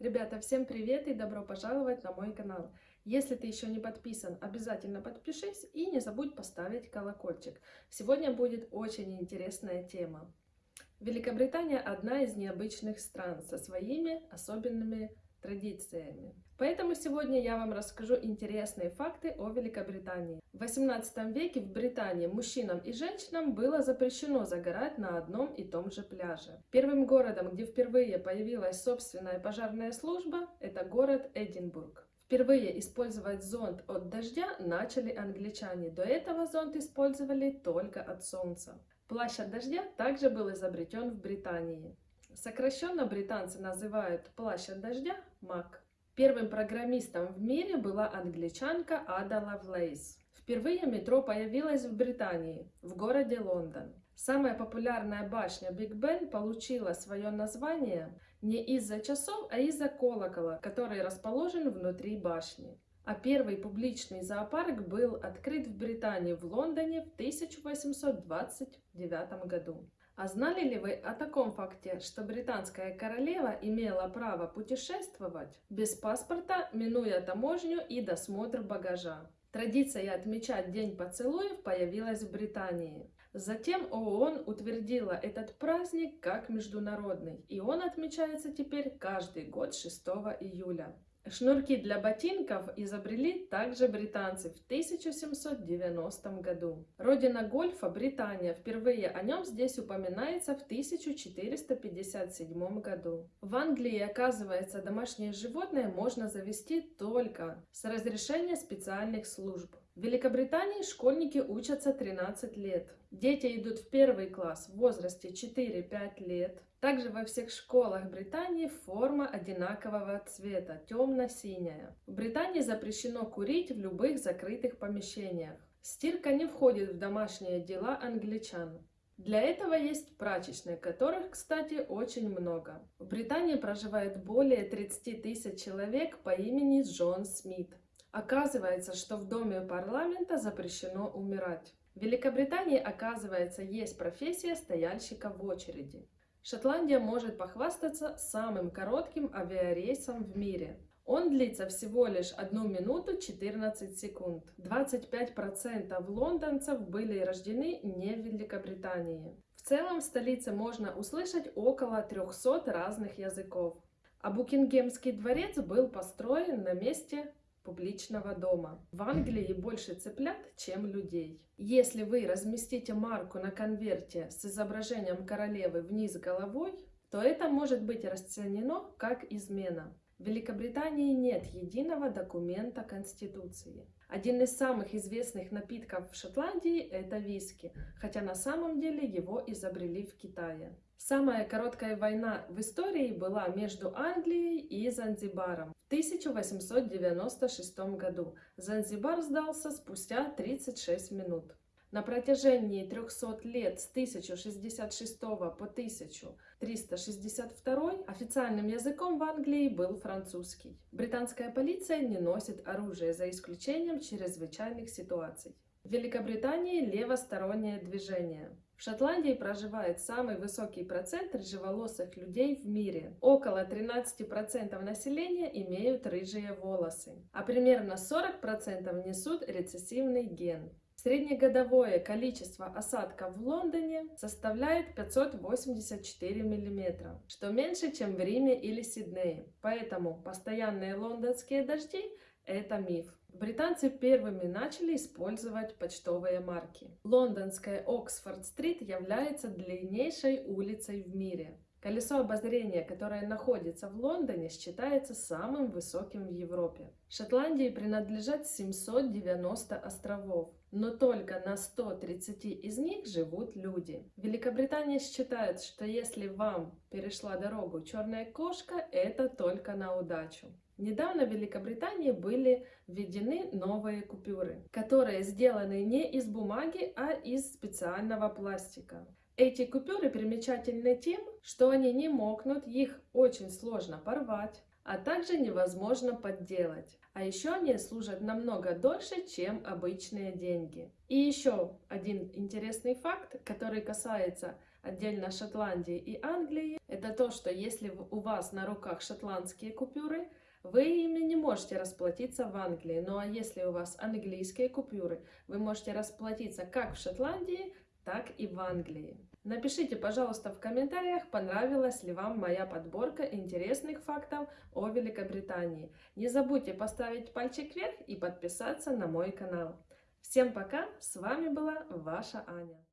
Ребята, всем привет и добро пожаловать на мой канал. Если ты еще не подписан, обязательно подпишись и не забудь поставить колокольчик. Сегодня будет очень интересная тема. Великобритания одна из необычных стран со своими особенными традициями. Поэтому сегодня я вам расскажу интересные факты о Великобритании. В 18 веке в Британии мужчинам и женщинам было запрещено загорать на одном и том же пляже. Первым городом, где впервые появилась собственная пожарная служба, это город Эдинбург. Впервые использовать зонт от дождя начали англичане. До этого зонт использовали только от солнца. Плащ от дождя также был изобретен в Британии. Сокращенно британцы называют плащ от дождя mac. Первым программистом в мире была англичанка Ада Лавлейс. Впервые метро появилось в Британии, в городе Лондон. Самая популярная башня Биг Бен получила свое название не из-за часов, а из-за колокола, который расположен внутри башни. А первый публичный зоопарк был открыт в Британии в Лондоне в 1829 году. А знали ли вы о таком факте, что британская королева имела право путешествовать без паспорта, минуя таможню и досмотр багажа? Традиция отмечать День поцелуев появилась в Британии. Затем ООН утвердила этот праздник как международный, и он отмечается теперь каждый год 6 июля. Шнурки для ботинков изобрели также британцы в 1790 году. Родина гольфа – Британия. Впервые о нем здесь упоминается в 1457 году. В Англии, оказывается, домашнее животное можно завести только с разрешения специальных служб. В Великобритании школьники учатся 13 лет. Дети идут в первый класс в возрасте 4-5 лет. Также во всех школах Британии форма одинакового цвета, темно-синяя. В Британии запрещено курить в любых закрытых помещениях. Стирка не входит в домашние дела англичан. Для этого есть прачечные, которых, кстати, очень много. В Британии проживает более 30 тысяч человек по имени Джон Смит. Оказывается, что в доме парламента запрещено умирать. В Великобритании, оказывается, есть профессия стояльщика в очереди. Шотландия может похвастаться самым коротким авиарейсом в мире. Он длится всего лишь 1 минуту 14 секунд. 25% лондонцев были рождены не в Великобритании. В целом в столице можно услышать около 300 разных языков. А Букингемский дворец был построен на месте публичного дома. В Англии больше цыплят, чем людей. Если вы разместите марку на конверте с изображением королевы вниз головой, то это может быть расценено как измена. В Великобритании нет единого документа Конституции. Один из самых известных напитков в Шотландии – это виски, хотя на самом деле его изобрели в Китае. Самая короткая война в истории была между Англией и Занзибаром. В 1896 году Занзибар сдался спустя 36 минут. На протяжении 300 лет с 1066 по 1362 официальным языком в Англии был французский. Британская полиция не носит оружие за исключением чрезвычайных ситуаций. В Великобритании левостороннее движение. В Шотландии проживает самый высокий процент рыжеволосых людей в мире. Около 13% населения имеют рыжие волосы, а примерно 40% несут рецессивный ген. Среднегодовое количество осадков в Лондоне составляет 584 мм, что меньше, чем в Риме или Сиднее. Поэтому постоянные лондонские дожди – это миф. Британцы первыми начали использовать почтовые марки. Лондонская Оксфорд-стрит является длиннейшей улицей в мире. Колесо обозрения, которое находится в Лондоне, считается самым высоким в Европе. Шотландии принадлежат 790 островов, но только на 130 из них живут люди. Великобритания считает, что если вам перешла дорогу черная кошка, это только на удачу. Недавно в Великобритании были введены новые купюры, которые сделаны не из бумаги, а из специального пластика. Эти купюры примечательны тем, что они не мокнут, их очень сложно порвать, а также невозможно подделать. А еще они служат намного дольше, чем обычные деньги. И еще один интересный факт, который касается отдельно Шотландии и Англии, это то, что если у вас на руках шотландские купюры, вы ими не можете расплатиться в Англии. Ну а если у вас английские купюры, вы можете расплатиться как в Шотландии, так и в Англии. Напишите, пожалуйста, в комментариях, понравилась ли вам моя подборка интересных фактов о Великобритании. Не забудьте поставить пальчик вверх и подписаться на мой канал. Всем пока, с вами была ваша Аня.